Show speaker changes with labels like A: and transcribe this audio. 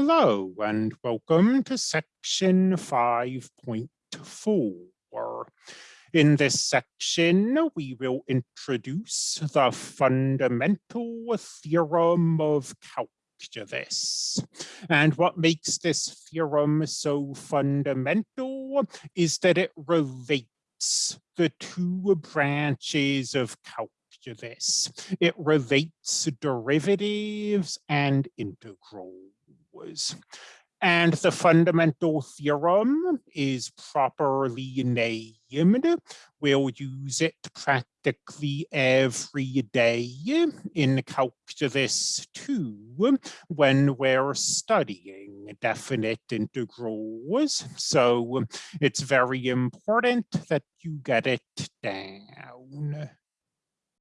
A: Hello and welcome to section 5.4. In this section, we will introduce the fundamental theorem of calculus. And what makes this theorem so fundamental is that it relates the two branches of calculus. It relates derivatives and integrals And the fundamental theorem is properly named. We'll use it practically every day in calculus 2 when we're studying definite integrals. So it's very important that you get it down.